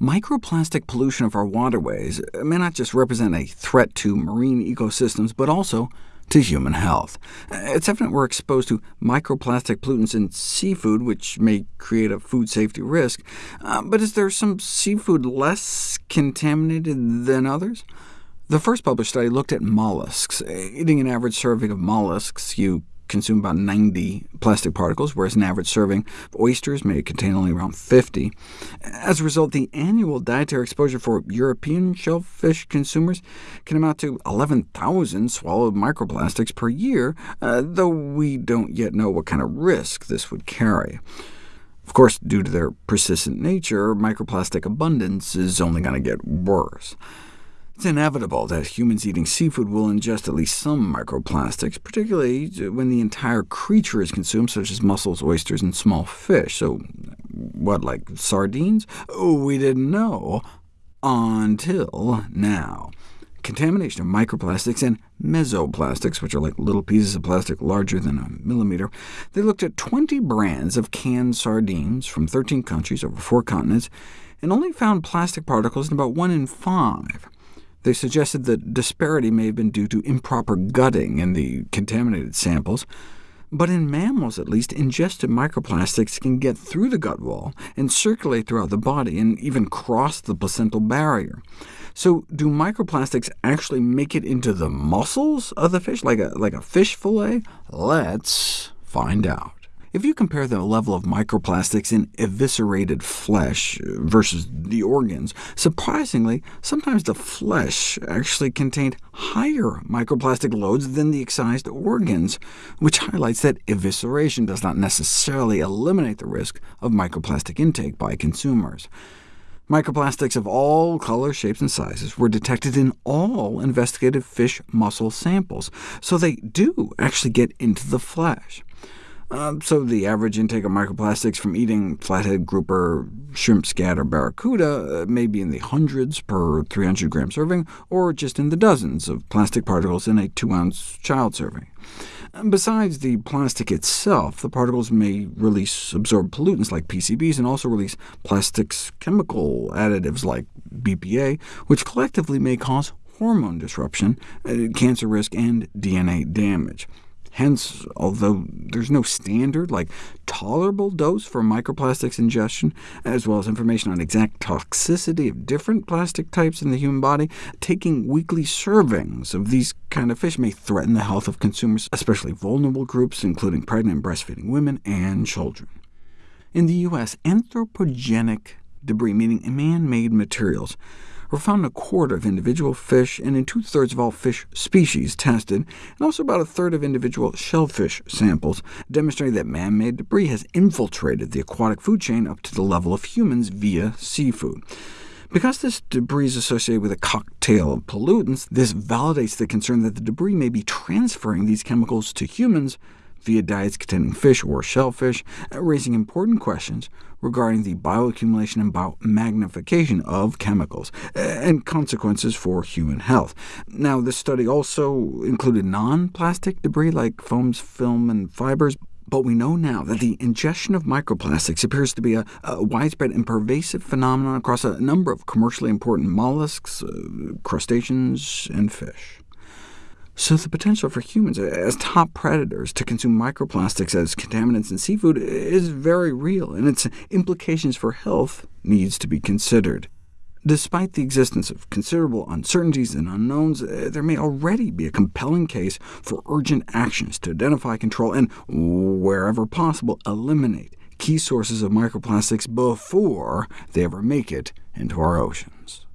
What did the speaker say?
Microplastic pollution of our waterways may not just represent a threat to marine ecosystems, but also to human health. It's evident we're exposed to microplastic pollutants in seafood, which may create a food safety risk. Uh, but is there some seafood less contaminated than others? The first published study looked at mollusks. Eating an average serving of mollusks, you consume about 90 plastic particles, whereas an average serving of oysters may contain only around 50. As a result, the annual dietary exposure for European shellfish consumers can amount to 11,000 swallowed microplastics per year, uh, though we don't yet know what kind of risk this would carry. Of course, due to their persistent nature, microplastic abundance is only going to get worse. It's inevitable that humans eating seafood will ingest at least some microplastics, particularly uh, when the entire creature is consumed, such as mussels, oysters, and small fish. So what, like sardines? Oh, we didn't know until now. Contamination of microplastics and mesoplastics, which are like little pieces of plastic larger than a millimeter. They looked at 20 brands of canned sardines from 13 countries over four continents, and only found plastic particles in about 1 in 5. They suggested that disparity may have been due to improper gutting in the contaminated samples, but in mammals at least, ingested microplastics can get through the gut wall and circulate throughout the body, and even cross the placental barrier. So do microplastics actually make it into the muscles of the fish, like a, like a fish fillet? Let's find out. If you compare the level of microplastics in eviscerated flesh versus the organs, surprisingly, sometimes the flesh actually contained higher microplastic loads than the excised organs, which highlights that evisceration does not necessarily eliminate the risk of microplastic intake by consumers. Microplastics of all colors, shapes, and sizes were detected in all investigated fish muscle samples, so they do actually get into the flesh. Um, so the average intake of microplastics from eating flathead grouper, shrimp, scat, or barracuda uh, may be in the hundreds per 300 gram serving, or just in the dozens of plastic particles in a 2-ounce child serving. Besides the plastic itself, the particles may release absorbed pollutants like PCBs, and also release plastics chemical additives like BPA, which collectively may cause hormone disruption, uh, cancer risk, and DNA damage. Hence, although there's no standard, like tolerable dose for microplastics ingestion, as well as information on exact toxicity of different plastic types in the human body, taking weekly servings of these kind of fish may threaten the health of consumers, especially vulnerable groups, including pregnant and breastfeeding women and children. In the U.S., anthropogenic debris, meaning man-made materials, were found in a quarter of individual fish and in two-thirds of all fish species tested, and also about a third of individual shellfish samples, demonstrating that man-made debris has infiltrated the aquatic food chain up to the level of humans via seafood. Because this debris is associated with a cocktail of pollutants, this validates the concern that the debris may be transferring these chemicals to humans via diets containing fish or shellfish, raising important questions regarding the bioaccumulation and biomagnification of chemicals, and consequences for human health. Now, this study also included non-plastic debris like foams, film, and fibers, but we know now that the ingestion of microplastics appears to be a, a widespread and pervasive phenomenon across a number of commercially important mollusks, uh, crustaceans, and fish. So the potential for humans as top predators to consume microplastics as contaminants in seafood is very real, and its implications for health needs to be considered. Despite the existence of considerable uncertainties and unknowns, uh, there may already be a compelling case for urgent actions to identify, control, and, wherever possible, eliminate key sources of microplastics before they ever make it into our oceans.